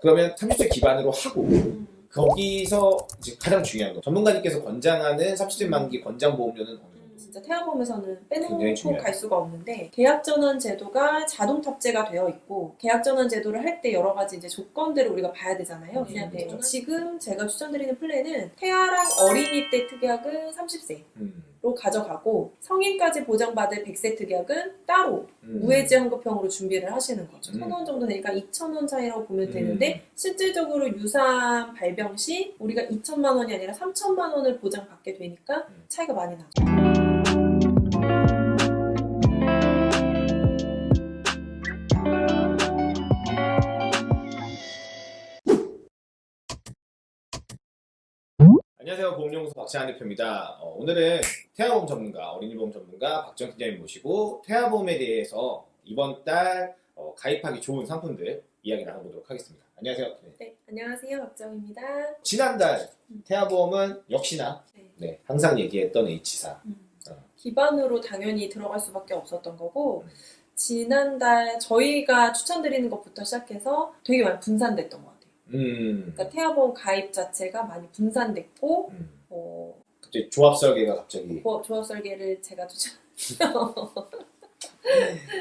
그러면 30세 기반으로 하고 음. 거기서 이제 가장 중요한 거 전문가님께서 권장하는 30세 만기 권장 보험료는 어느 정도? 진짜 태아보험에서는 빼놓고. 갈 수가 없는데 계약전환 제도가 자동 탑재가 되어 있고 계약전환 제도를 할 때 여러 가지 이제 조건들을 우리가 봐야 되잖아요. 음, 그냥 그렇죠. 지금 제가 추천드리는 플랜은 태아랑 어린이 때 특약은 30세 로 음, 가져가고 성인까지 보장받을 100세 특약은 따로 음. 우회지 환급형으로 준비를 하시는 거죠. 음. 천원 정도 되니까 2천 원 차이라고 보면 음. 되는데 실질적으로 유산 발병 시 우리가 2천만 원이 아니라 3천만 원을 보장받게 되니까 음. 차이가 많이 나죠. 안녕하세요 보험연구소 박찬환 대표입니다 어, 오늘은 태아보험 전문가 어린이보험 전문가 박정 팀장님 모시고 태아보험에 대해서 이번 달 어, 가입하기 좋은 상품들 이야기 나눠보도록 하겠습니다 안녕하세요 네. 네, 안녕하세요. 박정입니다. 지난달 음. 태아보험은 역시나 네. 네, 항상 얘기했던 H사 음. 어. 기반으로 당연히 들어갈 수밖에 없었던 거고 음. 지난달 저희가 추천드리는 것부터 시작해서 되게 많이 분산됐던 것 같아요. 음, 그러니까 태아보험 가입 자체가 많이 분산됐고 음. 어, 갑자기 조합 설계가 갑자기 조- 조합 설계를 제가 추천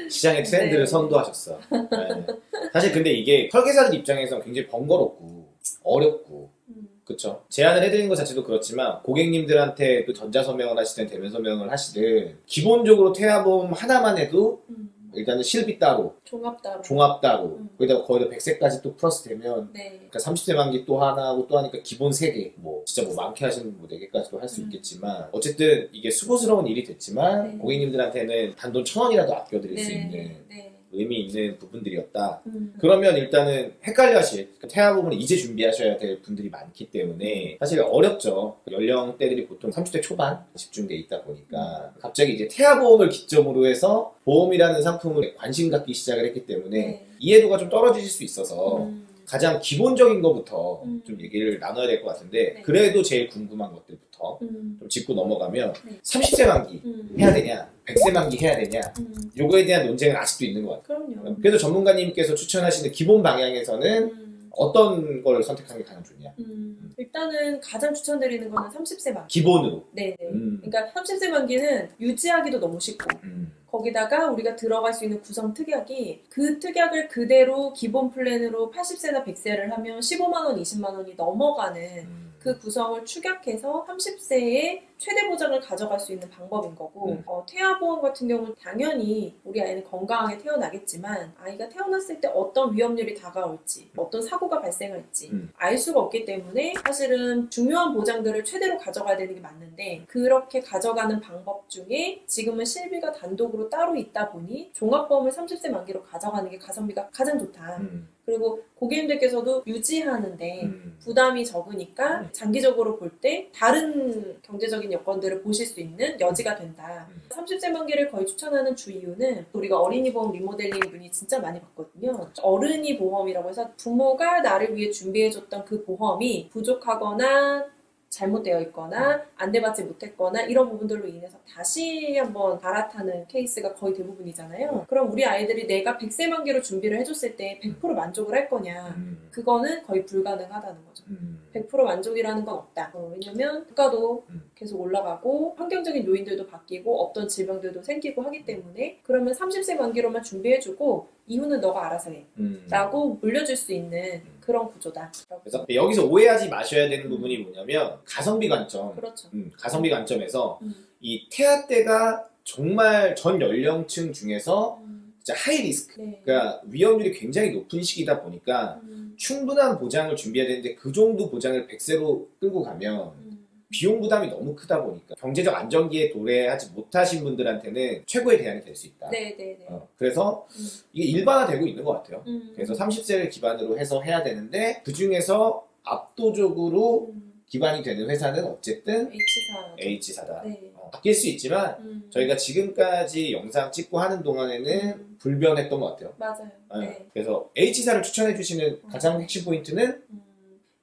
시장의 트렌드를 네. 선도하셨어. 네. 사실 근데 이게 설계사들 입장에서 굉장히 번거롭고 어렵고 음, 그쵸. 제안을 해드리는 것 자체도 그렇지만 고객님들한테 그 전자서명을 하시든 대면서명을 하시든 기본적으로 태아보험 하나만 해도 음, 일단은 실비 따로 종합 따로 종합 따로 음. 거기다가 거기다 100세까지 또 플러스 되면 네. 그러니까 30세 만기 또 하나 하고 또 하니까 기본 3개 뭐 진짜 뭐 많게 하시는 뭐 4개까지도 할수 음. 있겠지만 어쨌든 이게 수고스러운 일이 됐지만 네. 고객님들한테는 단돈 천 원이라도 아껴드릴 수 네. 있는 네. 의미 있는 부분들이었다. 음, 그러면 일단은 헷갈려 하실 그 태아 부분을 이제 준비하셔야 될 분들이 많기 때문에 사실 어렵죠. 연령대들이 보통 30대 초반 집중돼 있다 보니까 갑자기 이제 태아 보험을 기점으로 해서 보험이라는 상품을 관심 갖기 시작을 했기 때문에 네. 이해도가 좀 떨어지실 수 있어서 음, 가장 기본적인 것부터 음. 좀 얘기를 나눠야 될 것 같은데 네. 그래도 제일 궁금한 것들부터 음, 좀 짚고 넘어가면 네. 30세 만기 음, 해야 되냐 100세 만기 해야 되냐 음, 요거에 대한 논쟁은 아직도 있는 것 같아요. 그럼요. 그래서 전문가님께서 추천하시는 기본 방향에서는 음, 어떤 걸 선택하는 게 가장 좋냐? 음, 일단은 가장 추천드리는 거는 30세 만기. 기본으로. 네네. 음. 그러니까 30세 만기는 유지하기도 너무 쉽고 음. 거기다가 우리가 들어갈 수 있는 구성 특약이 그 특약을 그대로 기본 플랜으로 80세나 100세를 하면 15만 원, 20만 원이 넘어가는 음. 그 구성을 축약해서 30세에 최대 보장을 가져갈 수 있는 방법인 거고 음. 어, 태아보험 같은 경우는 당연히 우리 아이는 건강하게 태어나겠지만 아이가 태어났을 때 어떤 위험률이 다가올지 어떤 사고가 발생할지 음. 알 수가 없기 때문에 사실은 중요한 보장들을 최대로 가져가야 되는 게 맞는데 그렇게 가져가는 방법 중에 지금은 실비가 단독으로 따로 있다 보니 종합보험을 30세 만기로 가져가는 게 가성비가 가장 좋다. 음. 그리고 고객님들께서도 유지하는데 음. 부담이 적으니까 음. 장기적으로 볼 때 다른 경제적인 여건들을 보실 수 있는 여지가 된다. 음. 30세 만기를 거의 추천하는 주 이유는 우리가 어린이 보험 리모델링 문의 진짜 많이 받거든요. 어른이 보험이라고 해서 부모가 나를 위해 준비해줬던 그 보험이 부족하거나 잘못되어 있거나 안내받지 못했거나 이런 부분들로 인해서 다시 한번 갈아타는 케이스가 거의 대부분이잖아요. 그럼 우리 아이들이 내가 100세 만기로 준비를 해줬을 때 100% 만족을 할 거냐? 음. 그거는 거의 불가능하다는 거죠. 음. 100% 만족이라는 건 없다. 어, 왜냐면 물가도 음. 계속 올라가고 환경적인 요인들도 바뀌고 없던 질병들도 생기고 하기 때문에 그러면 30세 만기로만 준비해주고 이후는 너가 알아서 해. 음. 라고 물려줄 수 있는 그런 구조다. 그래서 여기서 오해하지 마셔야 되는 부분이 뭐냐면 가성비 관점. 그렇죠. 음, 가성비 관점에서 음. 이 태아 때가 정말 전 연령층 중에서 음, 진짜 하이 리스크. 네. 그러니까 위험률이 굉장히 높은 시기다 보니까 음, 충분한 보장을 준비해야 되는데 그 정도 보장을 100세로 끌고 가면 음, 비용 부담이 너무 크다 보니까 경제적 안정기에 도래하지 못하신 분들한테는 최고의 대안이 될 수 있다. 네, 네, 네. 어, 그래서 음, 이게 일반화되고 있는 것 같아요. 음, 그래서 30세를 기반으로 해서 해야 되는데 그 중에서 압도적으로 음, 기반이 되는 회사는 어쨌든 H사. H사다. 네. 어, 바뀔 수 있지만 음, 저희가 지금까지 영상 찍고 하는 동안에는 음. 불변했던 것 같아요. 맞아요. 어, 네. 그래서 H사를 추천해 주시는 가장 핵심 포인트는 음,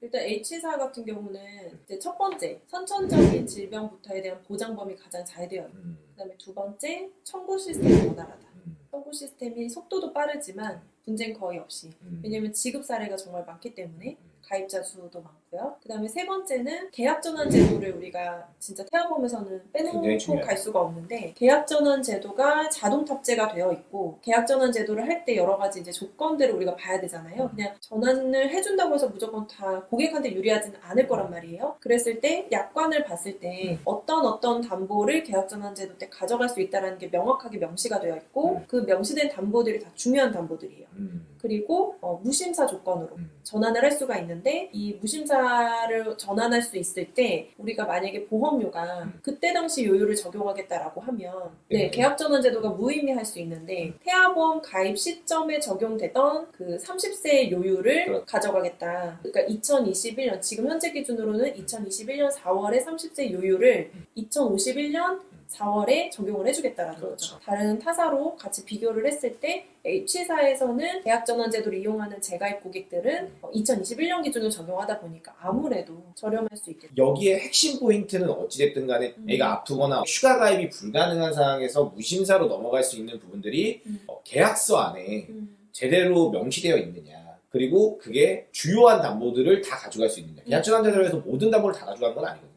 일단 H사 같은 경우는 이제 첫 번째 선천적인 질병부터에 대한 보장 범위 가장 잘 되어 있고 음, 그다음에 두 번째 청구 시스템이 원활하다. 음, 청구 시스템이 속도도 빠르지만 분쟁 거의 없이. 음. 왜냐면 지급 사례가 정말 많기 때문에 음. 가입자 수도 많고 요. 그 다음에 세 번째는 계약 전환 제도를 우리가 진짜 태아보험에서는 빼놓고. 갈 수가 없는데 계약 전환 제도가 자동 탑재가 되어 있고 계약 전환 제도를 할 때 여러 가지 이제 조건들을 우리가 봐야 되잖아요. 그냥 전환을 해준다고 해서 무조건 다 고객한테 유리하지는 않을 거란 말이에요. 그랬을 때 약관을 봤을 때 어떤 어떤 담보를 계약 전환 제도 때 가져갈 수 있다는 게 명확하게 명시가 되어 있고 그 명시된 담보들이 다 중요한 담보들이에요. 음. 그리고 어, 무심사 조건으로 음. 전환을 할 수가 있는데 이 무심사 를 전환할 수 있을 때 우리가 만약에 보험료가 음. 그때 당시 요율을 적용하겠다라고 하면 네. 네, 계약 전환 제도가 무의미할 수 있는데 태아보험 가입 시점에 적용되던 그 30세 요율을 그렇죠. 가져가겠다. 그러니까 2021년 지금 현재 기준으로는 2021년 4월에 30세 요율을 2051년 4월에 적용을 해주겠다라는 그렇죠. 거죠. 다른 타사로 같이 비교를 했을 때 H사에서는 계약 전환 제도를 이용하는 재가입 고객들은 어, 2021년 기준으로 적용하다 보니까 아무래도 저렴할 수 있겠죠. 여기에 핵심 포인트는 어찌됐든 간에 음. 애가 아프거나 휴가 가입이 불가능한 상황에서 무심사로 넘어갈 수 있는 부분들이 음. 어, 계약서 안에 음. 제대로 명시되어 있느냐. 그리고 그게 주요한 담보들을 다 가져갈 수 있느냐. 음. 계약전환제도로 해서 모든 담보를 다 가져가는 건 아니거든요.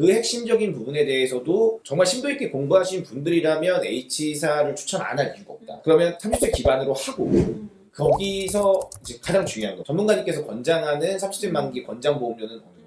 그 핵심적인 부분에 대해서도 정말 심도 있게 공부하신 분들이라면 H사를 추천 안 할 이유가 없다. 그러면 30세 기반으로 하고 음. 거기서 이제 가장 중요한 거 전문가님께서 권장하는 30세 만기 권장 보험료는 어느 정도?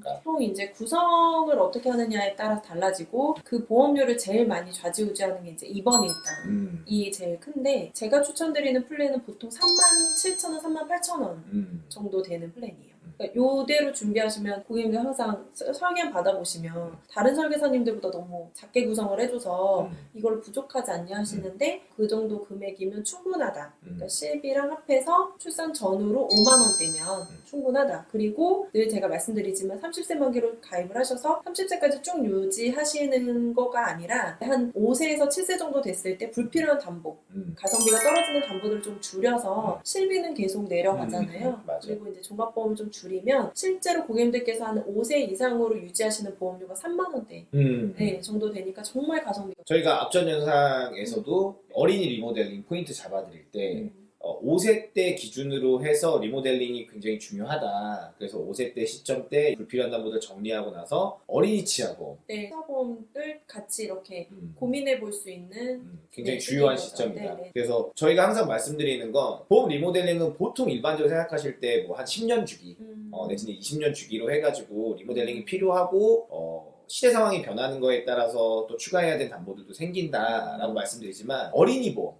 그러니까 보통 이제 구성을 어떻게 하느냐에 따라 달라지고 그 보험료를 제일 많이 좌지우지하는 게 이제 2번이 일단 음, 이 제일 큰데 제가 추천드리는 플랜은 보통 3만 7천 원, 3만 8천 원 음, 정도 되는 플랜이에요. 그러니까 요대로 준비하시면 고객님들 항상 서- 설계 받아보시면 다른 설계사님들보다 너무 작게 구성을 해줘서 음, 이걸 부족하지 않냐 하시는데 그 정도 금액이면 충분하다. 음. 그러니까 실비랑 합해서 출산 전후로 5만 원대면 음. 충분하다. 그리고 늘 제가 말씀드리지만 30세 만기로 가입을 하셔서 30세까지 쭉 유지하시는 거가 아니라 한 5세에서 7세 정도 됐을 때 불필요한 담보, 음. 가성비가 떨어지는 담보들을 좀 줄여서 실비는 계속 내려가잖아요. 음. 그리고 이제 종합보험을 좀 줄이면 실제로 고객님들께서 한 5세 이상으로 유지하시는 보험료가 3만 원대 음. 네, 정도 되니까 정말 가성비가 저희가 앞전 영상에서도 어린이 리모델링 포인트 잡아드릴 때 음. 어, 5세 때 기준으로 해서 리모델링이 굉장히 중요하다. 그래서 5세 때 시점 때 불필요한 담보들 정리하고 나서 어린이 치아보험 네, 사보험을 같이 이렇게 음, 고민해 볼 수 있는 음, 굉장히 네, 주요한 거죠. 시점이다. 네, 네. 그래서 저희가 항상 말씀드리는 건 보험 리모델링은 보통 일반적으로 생각하실 때 뭐 한 10년 주기 음, 어, 내지는 20년 주기로 해가지고 리모델링이 필요하고 어, 시대 상황이 변하는 거에 따라서 또 추가해야 될 담보들도 생긴다라고 말씀드리지만 어린이 보험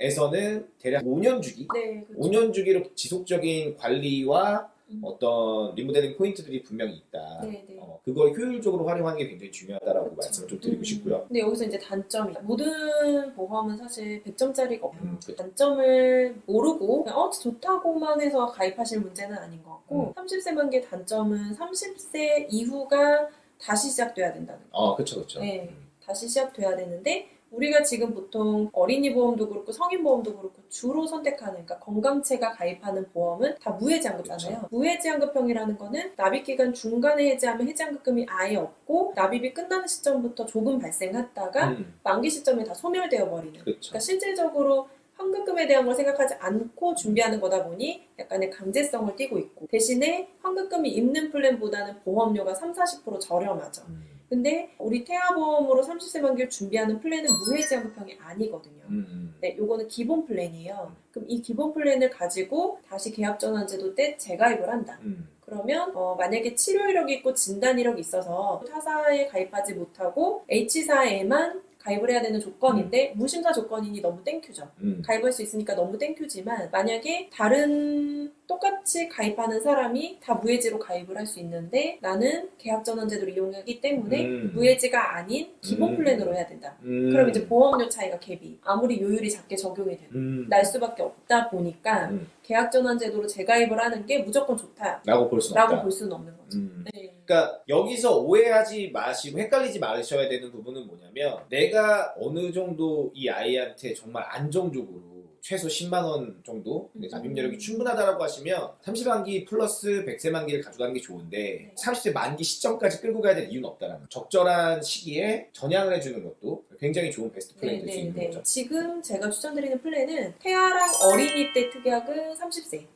에서는 음, 대략 5년 주기 네, 그렇죠. 5년 주기로 지속적인 관리와 음. 어떤 리모델링 포인트들이 분명히 있다. 네, 네. 어, 그걸 효율적으로 활용하는 게 굉장히 중요하다라고 그렇죠. 말씀을 좀 드리고 음. 싶고요. 근데 여기서 이제 단점이 모든 보험은 사실 100점짜리가 없고 음, 그쵸. 단점을 모르고 그냥 어 좋다고만 해서 가입하실 문제는 아닌 것 같고 음. 30세 만기의 단점은 30세 이후가 다시 시작돼야 된다는 거. 어, 그쵸, 그쵸. 네. 음. 다시 시작돼야 되는데 우리가 지금 보통 어린이 보험도 그렇고 성인 보험도 그렇고 주로 선택하는 그러니까 건강체가 가입하는 보험은 다 무해지환급잖아요. 무해지환급형이라는 거는 납입 기간 중간에 해지하면 해지환급금이 아예 없고 납입이 끝나는 시점부터 조금 발생했다가 음, 만기 시점에 다 소멸되어 버리는. 그쵸. 그러니까 실질적으로 환급금에 대한 걸 생각하지 않고 준비하는 거다 보니 약간의 강제성을 띠고 있고 대신에 환급금이 있는 플랜보다는 보험료가 3, 40% 저렴하죠. 음, 근데 우리 태아보험으로 30세 만기를 준비하는 플랜은 무해지환급형이 아니거든요. 음, 음. 네, 요거는 기본 플랜이에요. 그럼 이 기본 플랜을 가지고 다시 계약전환제도 때 재가입을 한다. 음, 그러면 어, 만약에 치료 이력이 있고 진단 이력이 있어서 타사에 가입하지 못하고 H사에만 가입을 해야 되는 조건인데 무심사 조건이니 너무 thank you죠. 음. 가입할 수 있으니까 너무 thank you지만 만약에 다른 똑같이 가입하는 사람이 다 무해지로 가입을 할 수 있는데 나는 계약전환제도를 이용하기 때문에 음. 무해지가 아닌 기본 음. 플랜으로 해야 된다. 음. 그럼 이제 보험료 차이가 갭이 아무리 요율이 작게 적용이 되는 음. 날 수밖에 없다 보니까 음. 계약전환제도로 재가입을 하는 게 무조건 좋다 라고 라고 볼 수는 없다. 볼 수는 없는 거죠. 음. 네. 그러니까 여기서 오해하지 마시고 헷갈리지 마셔야 되는 부분은 뭐냐면 내가 어느 정도 이 아이한테 정말 안정적으로 최소 10만 원 정도 근데 음. 납입여력이 충분하다라고 하시면 30만기 플러스 100세 만기를 가져가는 게 좋은데 네. 30세 만기 시점까지 끌고 가야 될 이유는 없다라는. 적절한 시기에 전향을 해주는 것도 굉장히 좋은 베스트 플랜이 될 수 있는 거죠. 지금 제가 추천드리는 플랜은 태아랑 어린이 때 특약은 30세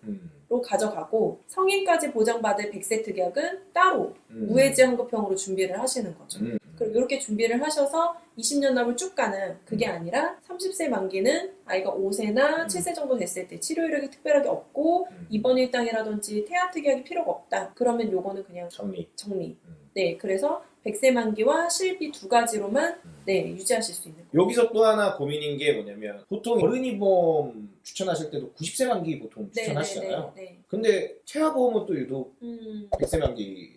로 음, 가져가고 성인까지 보장받을 100세 특약은 따로 음. 무해지 환급형으로 준비를 하시는 거죠. 음, 그리고 이렇게 준비를 하셔서 20년 납을 쭉 가는 그게 음. 아니라 30세 만기는 아이가 5세나 음. 7세 정도 됐을 때 치료 이력이 특별하게 없고 음. 입원 일당이라든지 태아 특약이 필요가 없다. 그러면 요거는 그냥 정리. 정리. 음. 네, 그래서 100세 만기와 실비 두 가지로만 음. 네, 유지하실 수 있는 거예요. 여기서 또 하나 고민인 게 뭐냐면 보통 어른이 보험 추천하실 때도 90세 만기 보통 네, 추천하시잖아요. 네, 네, 네. 근데 태아보험은 또 유독 음, 100세 만기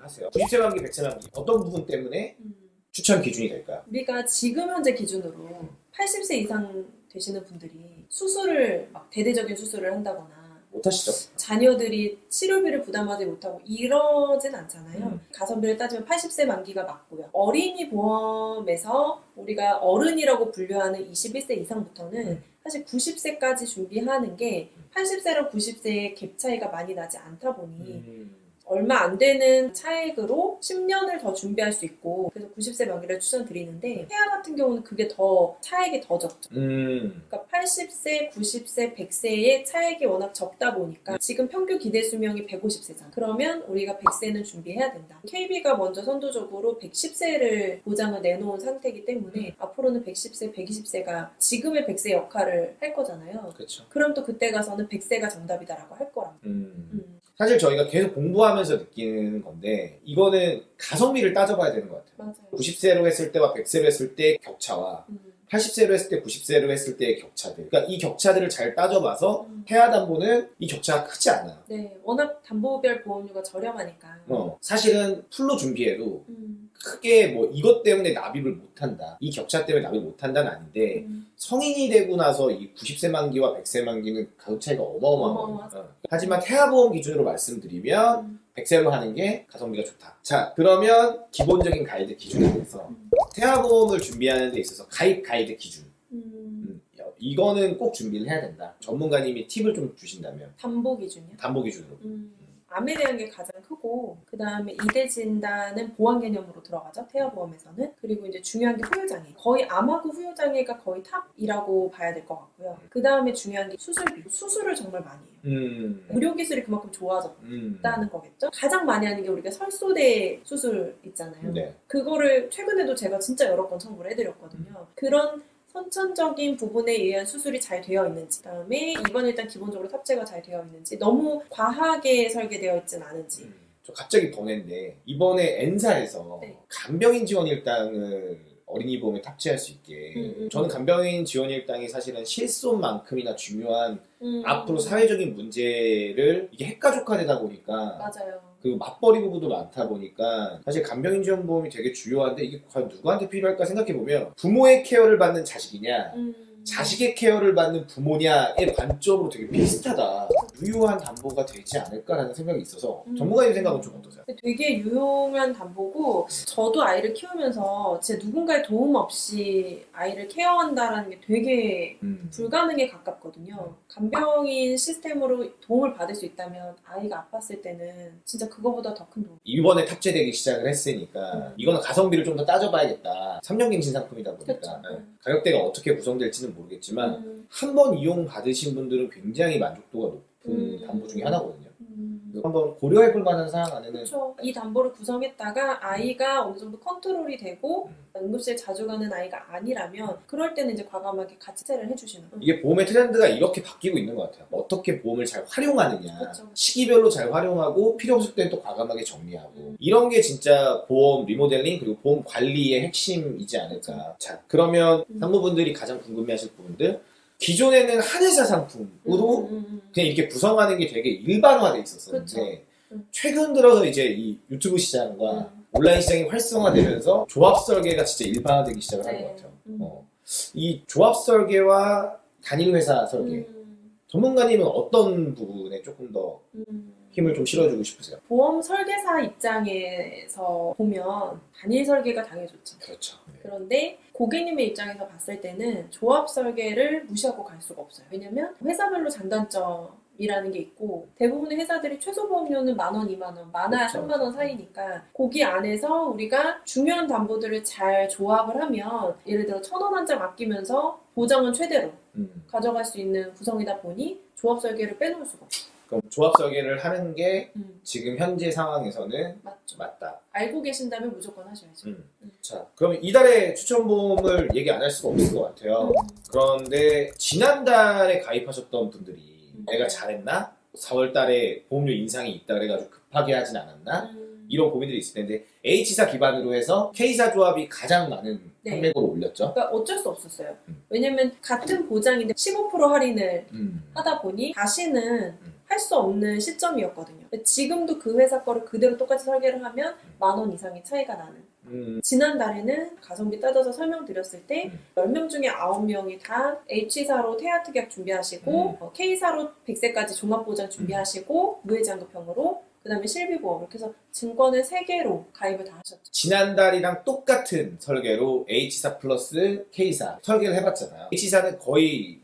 하세요. 90세 만기, 100세 만기 어떤 부분 때문에 음. 추천 기준이 될까요? 우리가 지금 현재 기준으로 80세 이상 되시는 분들이 수술을 막 대대적인 수술을 한다거나 못하시죠? 자녀들이 치료비를 부담하지 못하고 이러진 않잖아요. 음. 가성비를 따지면 80세 만기가 맞고요. 어린이 보험에서 우리가 어른이라고 분류하는 21세 이상부터는 음. 사실 90세까지 준비하는 게 80세랑 90세의 갭 차이가 많이 나지 않다 보니 음. 얼마 안 되는 차액으로 10년을 더 준비할 수 있고 그래서 90세 만기를 추천드리는데 태아 같은 경우는 그게 더 차액이 더 적죠. 음. 그러니까 80세, 90세, 100세의 차액이 워낙 적다 보니까 지금 평균 기대 수명이 150세잖아. 그러면 우리가 100세는 준비해야 된다. KB가 먼저 선도적으로 110세를 보장을 내놓은 상태이기 때문에 앞으로는 110세, 120세가 지금의 100세 역할을 할 거잖아요. 그렇죠. 그럼 또 그때 가서는 100세가 정답이다라고 할 거랍니다. 음. 음. 사실 저희가 계속 공부하면서 느끼는 건데 이거는 가성비를 따져봐야 되는 것 같아요. 맞아요. 90세로 했을 때와 100세로 했을 때 격차와 음. 80세로 했을 때 90세로 했을 때의 격차들. 그러니까 이 격차들을 잘 따져봐서 음. 태아담보는 이 격차가 크지 않아요. 네, 워낙 담보별 보험료가 저렴하니까. 어, 사실은 풀로 준비해도 음. 크게 뭐 이것 때문에 납입을 못한다. 이 격차 때문에 납입을 못한다는 아닌데 음. 성인이 되고 나서 이 90세 만기와 100세 만기는 가격 차이가 어마어마하거든요. 어마어마하죠. 어. 하지만 태아보험 기준으로 말씀드리면 음. 100세로 하는 게 가성비가 좋다. 자, 그러면 기본적인 가이드 기준에 대해서 음. 태아보험을 준비하는 데 있어서 가입 가이드 기준. 음. 음, 이거는 꼭 준비를 해야 된다. 전문가님이 팁을 좀 주신다면 담보 기준이요? 담보 기준으로. 음, 암에 대한 게 가장 크고 그 다음에 이대 진단은 보완 개념으로 들어가죠 태아 보험에서는 그리고 이제 중요한 게 후유장애 거의 암하고 후유장애가 거의 탑이라고 봐야 될 것 같고요 그 다음에 중요한 게 수술비 수술을 정말 많이 해요 음. 의료 기술이 그만큼 좋아졌다는 음. 거겠죠 가장 많이 하는 게 우리가 설소대 수술 있잖아요 네. 그거를 최근에도 제가 진짜 여러 건 청구를 해드렸거든요. 그런 선천적인 부분에 의한 수술이 잘 되어 있는지, 그다음에 입원 일단 기본적으로 탑재가 잘 되어 있는지, 너무 과하게 설계되어 있진 않은지. 음. 저 갑자기 번외인데 이번에 N사에서 네. 간병인 지원 일당을 어린이 보험에 탑재할 수 있게 음, 음, 저는 음. 간병인 지원 일당이 사실은 실손만큼이나 중요한 음, 앞으로 사회적인 문제를 이게 핵가족화되다 보니까 맞아요. 그 맞벌이 부부도 많다 보니까 사실 간병인 지원 보험이 되게 중요한데 이게 과연 누구한테 필요할까 생각해 보면 부모의 케어를 받는 자식이냐 음, 자식의 케어를 받는 부모냐의 관점으로 되게 비슷하다. 유효한 담보가 되지 않을까라는 생각이 있어서 음. 전문가님 생각은 좀 어떠세요? 되게 유용한 담보고 저도 아이를 키우면서 진짜 누군가의 도움 없이 아이를 케어한다라는 게 되게 음. 불가능에 가깝거든요. 간병인 시스템으로 도움을 받을 수 있다면 아이가 아팠을 때는 진짜 그거보다 더 큰 도움. 이번에 탑재되기 시작을 했으니까 음. 이거는 가성비를 좀 더 따져봐야겠다. 3년갱신 상품이다 보니까 그쵸. 네. 음. 가격대가 어떻게 구성될지는 모르겠지만 음, 한번 이용 받으신 분들은 굉장히 만족도가 높은 음. 담보 중에 하나거든요. 음. 그래서 한번 고려해 볼 만한 사항 안에는 그렇죠. 이 담보를 구성했다가 아이가 어느 정도 컨트롤이 되고 음. 응급실 자주 가는 아이가 아니라면 그럴 때는 이제 과감하게 같이 체를 해주시는. 이게 보험의 트렌드가 이렇게 바뀌고 있는 것 같아요. 어떻게 보험을 잘 활용하느냐, 그쵸. 시기별로 잘 활용하고 필요 없을 땐또 과감하게 정리하고 음. 이런 게 진짜 보험 리모델링 그리고 보험 관리의 핵심이지 않을까. 자, 그러면 음. 산모분들이 가장 궁금해하실 부분들 기존에는 한의사 상품으로 음, 음, 음. 그냥 이렇게 구성하는 게 되게 일반화돼 있었었는데 그쵸. 음. 최근 들어서 이제 이 유튜브 시장과 음. 온라인 시장이 활성화되면서 조합 설계가 진짜 일반화되기 시작을 한 네. 것 같아요. 음. 어. 이 조합 설계와 단일 회사 설계 음. 전문가님은 어떤 부분에 조금 더 음, 힘을 좀 실어주고 싶으세요? 보험 설계사 입장에서 보면 단일 설계가 당연히 좋죠. 그렇죠. 그런데 고객님의 입장에서 봤을 때는 조합 설계를 무시하고 갈 수가 없어요. 왜냐면 회사별로 장단점 이라는 게 있고 대부분의 회사들이 최소 보험료는 만 원, 이만 원, 많아야 그렇죠. 3만 원 사이니까 거기 안에서 우리가 중요한 담보들을 잘 조합을 하면 예를 들어 천 원 한 장 아끼면서 보장은 최대로 음. 가져갈 수 있는 구성이다 보니 조합 설계를 빼놓을 수가 없어요. 그럼 조합 설계를 하는 게 음, 지금 현재 상황에서는 맞죠. 맞다. 알고 계신다면 무조건 하셔야죠. 음. 음. 자, 그럼 이달의 추천보험을 얘기 안 할 수가 없을 것 같아요. 음. 그런데 지난달에 가입하셨던 분들이 음. 내가 잘했나? 4월달에 보험료 인상이 있다 그래가지고 급하게 하진 않았나? 음, 이런 고민들이 있을 텐데 H사 기반으로 해서 K사 조합이 가장 많은 네. 판매고를 올렸죠. 그러니까 어쩔 수 없었어요. 음. 왜냐면 같은 보장인데 15% 할인을 음. 하다 보니 다시는 음. 할 수 없는 시점이었거든요. 지금도 그 회사 거를 그대로 똑같이 설계를 하면 만 원 이상의 차이가 나는. 음. 지난달에는 가성비 따져서 설명드렸을 때 음. 10명 중에 9명이 다 H사로 태아 특약 준비하시고 음. 어, K사로 100세까지 종합보장 준비하시고 무해장급형으로 그 다음에 실비보험 이렇게 해서 증권을 3개로 가입을 다 하셨죠. 지난달이랑 똑같은 설계로 H사 플러스 K사 설계를 해봤잖아요. H사는 거의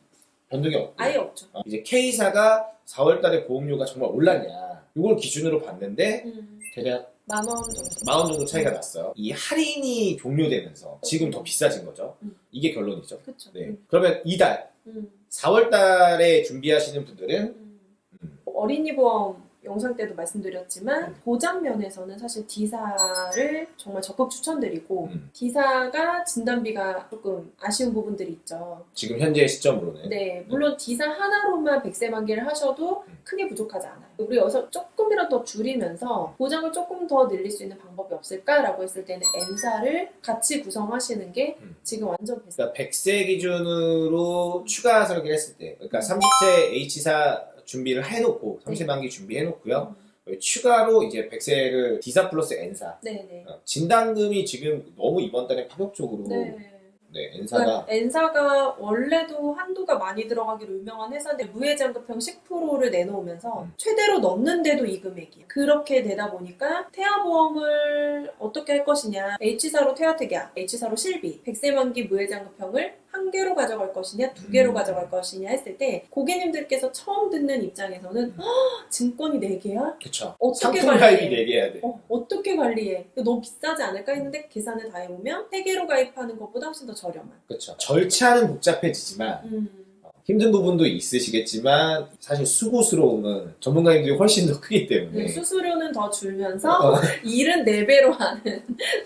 변동이 없고 아예 없죠. 어, 이제 K사가 4월달에 보험료가 정말 올랐냐 이걸 기준으로 봤는데 음, 대략 만원 정도. 만 원 정도 차이가 났어요. 이 할인이 종료되면서 지금 더 비싸진 거죠. 음. 이게 결론이죠. 그렇죠. 네. 음, 그러면 이달 음, 4월달에 준비하시는 분들은 음. 음. 어린이 보험 영상 때도 말씀드렸지만 음. 보장 면에서는 사실 D사를 정말 적극 추천드리고 음. D사가 진단비가 조금 아쉬운 부분들이 있죠. 지금 현재 시점으로는 네, 물론 D사 하나로만 100세 만기를 하셔도 음. 크게 부족하지 않아요. 우리 여기서 조금이라도 더 줄이면서 보장을 조금 더 늘릴 수 있는 방법이 없을까라고 했을 때는 N사를 같이 구성하시는 게 음. 지금 완전 베스트. 그러니까 100세 기준으로 추가 설계를 했을 때 그러니까 30세 H사 준비를 해놓고 30세 네. 만기 준비해놓고요. 추가로 이제 100세를 D사 플러스 N사 네네. 어, 진단금이 지금 너무 이번 달에 파격적으로 네. 네, N사가 그러니까 N사가 원래도 한도가 많이 들어가기로 유명한 회사인데 무해장급형 10%를 내놓으면서 음. 최대로 넣는데도 이 금액이에요. 그렇게 되다 보니까 태아보험을 어떻게 할 것이냐 H사로 태아특약, H사로 실비, 100세 만기 무해장급형을 한 개로 가져갈 것이냐 두 개로 음. 가져갈 것이냐 했을 때 고객님들께서 처음 듣는 입장에서는 "헉, 증권이 4개야? 그쵸 어떻게 관리해? 가입이 4개야 돼 어, 어떻게 관리해? 너무 비싸지 않을까 했는데 계산을 다 해보면 3개로 가입하는 것보다 훨씬 더 저렴한. 그쵸 절차는 복잡해지지만 음. 어, 힘든 부분도 있으시겠지만 사실 수고스러움은 전문가님들이 훨씬 더 크기 때문에 네, 수수료는 더 줄면서 어, 일은 4배로 하는.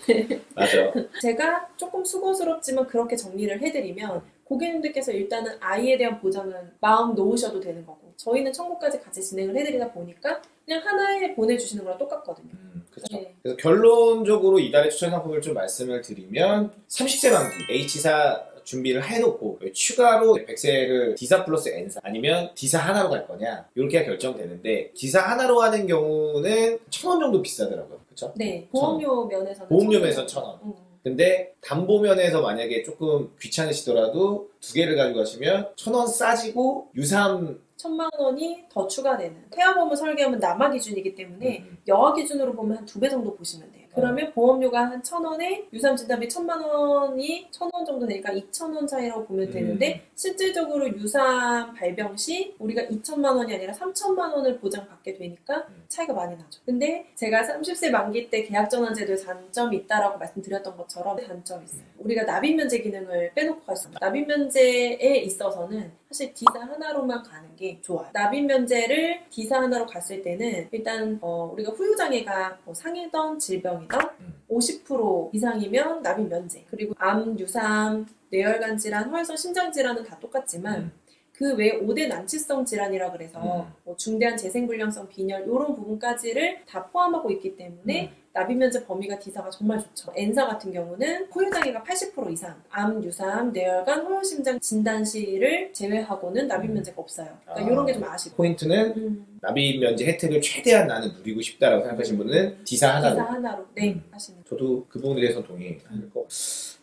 맞아 제가 조금 수고스럽지만 그렇게 정리를 해드리면 고객님들께서 일단은 아이에 대한 보장은 마음 놓으셔도 되는 거고 저희는 청구까지 같이 진행을 해드리다 보니까 그냥 하나에 보내주시는 거랑 똑같거든요. 음, 그쵸 네. 그래서 결론적으로 이달의 추천 상품을 좀 말씀을 드리면 30세 만기 H사 준비를 해놓고 추가로 100세를 D사 플러스 N사 아니면 D사 하나로 갈 거냐 이렇게 결정되는데 D사 하나로 하는 경우는 천 원 정도 비싸더라고요 그쵸? 네, 보험료 면에서는 보험료 천 면에서 원. 천 원. 음. 근데 담보면에서 만약에 조금 귀찮으시더라도 두 개를 가지고 가시면 천 원 싸지고 유사암 천만 원이 더 추가되는 태아보험을 설계하면 남아 기준이기 때문에 음, 여아 기준으로 보면 한 두 배 정도 보시면 돼요. 그러면 보험료가 한 천 원에 유사암 진단비 천만 원이 천 원 정도 되니까 이천 원 차이라고 보면 되는데 실질적으로 유사암 발병 시 우리가 이천만 원이 아니라 삼천만 원을 보장받게 되니까 음. 차이가 많이 나죠. 근데 제가 30세 만기 때 계약 전환 제도에 단점이 있다라고 말씀드렸던 것처럼 단점이 있어요. 우리가 납입 면제 기능을 빼놓고 갈수 없어요. 납입 면제에 있어서는 사실 D사 하나로만 가는 게 좋아요. 납입 면제를 D사 하나로 갔을 때는 일단 어, 우리가 후유 장애가 뭐 상해던 질병 음. 50% 이상이면 납입 면제. 그리고 암, 유삼, 뇌혈관 질환, 허혈성 심장 질환은 다 똑같지만 음. 그외 5대 난치성 질환이라 그래서 음. 뭐 중대한 재생불량성 빈혈 이런 부분까지를 다 포함하고 있기 때문에 음. 납입 면제 범위가 D사가 정말 좋죠. N사 같은 경우는 단위가 80% 이상, 암, 유사암, 뇌혈관, 호혈심장 진단 시를 제외하고는 납입 면제가 없어요. 그러니까 아. 이런 게 좀 아쉽고. 포인트는 음, 납입 면제 혜택을 최대한 나는 누리고 싶다라고 생각하시는 분은 D사 하나로 D사 하나로 네 음. 하시는. 저도 그 부분에 대해서 동의할 것.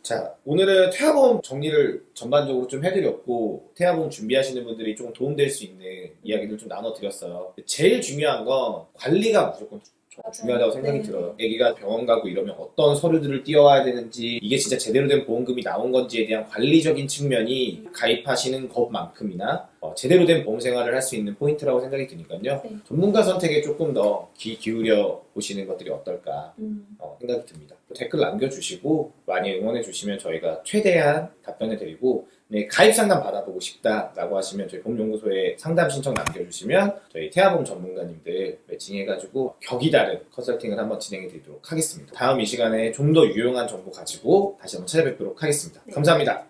자, 오늘은 태아보험 정리를 전반적으로 좀 해드렸고, 태아보험 준비하시는 분들이 조금 도움될 수 있는 이야기를 좀 나눠드렸어요. 제일 중요한 건 관리가 무조건. 중요하다고 생각이 네. 들어요. 아기가 병원 가고 이러면 어떤 서류들을 띄워야 되는지, 이게 진짜 제대로 된 보험금이 나온 건지에 대한 관리적인 측면이 음. 가입하시는 것만큼이나 어, 제대로 된 보험 생활을 할 수 있는 포인트라고 생각이 드니까요. 네. 전문가 선택에 조금 더 귀 기울여 보시는 것들이 어떨까 음, 어, 생각이 듭니다. 또 댓글 남겨주시고 많이 응원해 주시면 저희가 최대한 답변해 드리고 네, 가입 상담 받아보고 싶다라고 하시면 저희 봄연구소에 상담 신청 남겨주시면 저희 태아보험 전문가님들 매칭해가지고 격이 다른 컨설팅을 한번 진행해 드리도록 하겠습니다. 다음 이 시간에 좀 더 유용한 정보 가지고 다시 한번 찾아뵙도록 하겠습니다. 네. 감사합니다.